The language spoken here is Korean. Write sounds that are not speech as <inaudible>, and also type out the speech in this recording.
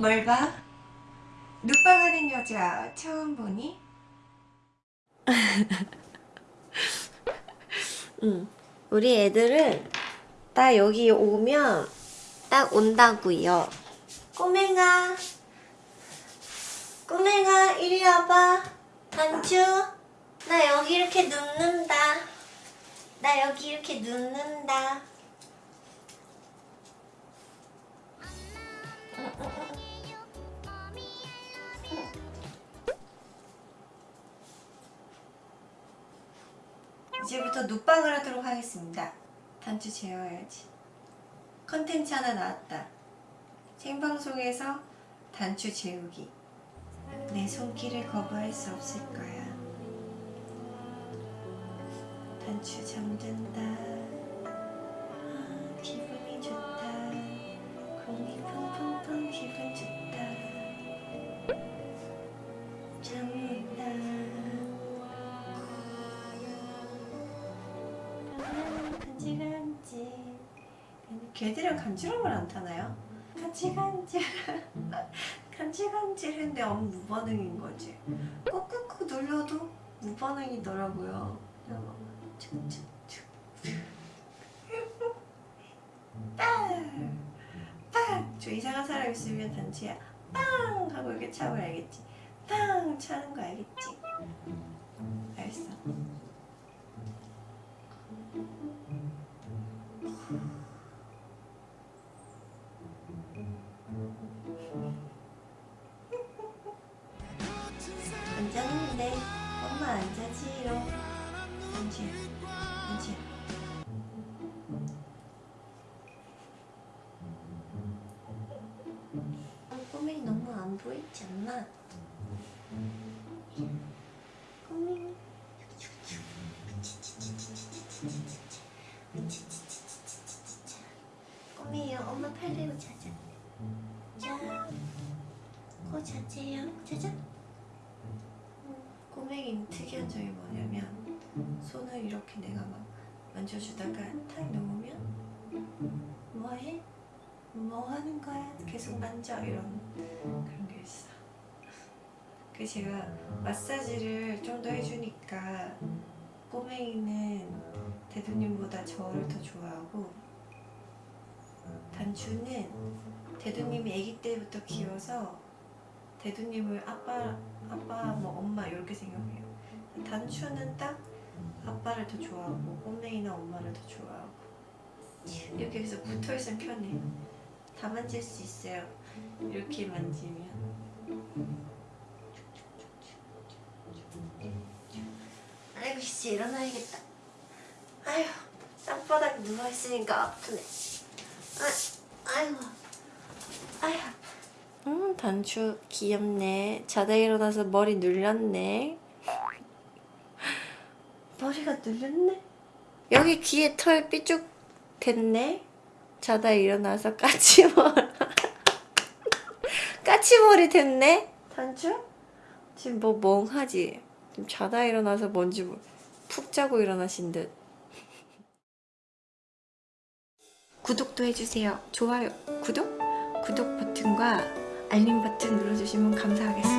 뭘 봐? 눕방하는 여자 처음 보니? <laughs> 응. 우리 애들은 딱 여기 오면 딱 온다고요. 꼬맹아, 꼬맹아 이리 와봐. 단추, 나 여기 이렇게 눕는다. 나 여기 이렇게 눕는다. 이제부터 눕방을 하도록 하겠습니다. 단추 재워야지. 컨텐츠 하나 나왔다. 생방송에서 단추 재우기. 내 손길을 거부할 수 없을 거야. 단추 잠든다. 걔들은 간지럼을 안 타나요? 간질간질 간질간질했는데 아무 무반응인 거지 꾹꾹꾹 눌러도 무반응이더라고요 막 축축축 빵! 저 이상한 사람 있으면 단지야 빵! 하고 이렇게 차면 알겠지 빵! 차는 거 알겠지? 알겠어 안 보이지 않나? 꼬맹이 꼬맹이 엄마 팔 대고 자자. 자, 코 자세요. 자자. 꼬맹이는 특이한 점이 뭐냐면 손을 이렇게 내가 막 만져주다가 탁 놓으면 뭐해? 뭐 하는 거야? 계속 만져 이런 그런 게 있어 그 제가 마사지를 좀 더 해주니까 꼬맹이는 대두님보다 저를 더 좋아하고 단추는 대두님이 아기 때부터 키워서 대두님을 아빠, 아빠, 뭐 엄마 이렇게 생각해요. 단추는 딱 아빠를 더 좋아하고 꼬맹이나 엄마를 더 좋아하고 이렇게 해서 붙어 있으면 편해. 다 만질 수 있어요. 이렇게 만지면. 아이고 씨 일어나야겠다. 아휴 땅바닥에 누워 있으니까 아프네. 아, 아이고, 아휴. 음, 단추 귀엽네. 자다 일어나서 머리 눌렸네. 머리가 눌렸네. 여기 귀에 털 삐쭉 됐네. 자다 일어나서 까치머리. 까치머리 됐네. 단추? 지금 뭐 멍하지? 지금 자다 일어나서 뭔지 모르... 푹 자고 일어나신 듯. 구독도 해주세요. 좋아요, 구독? 구독 버튼과 알림 버튼 눌러주시면 감사하겠습니다.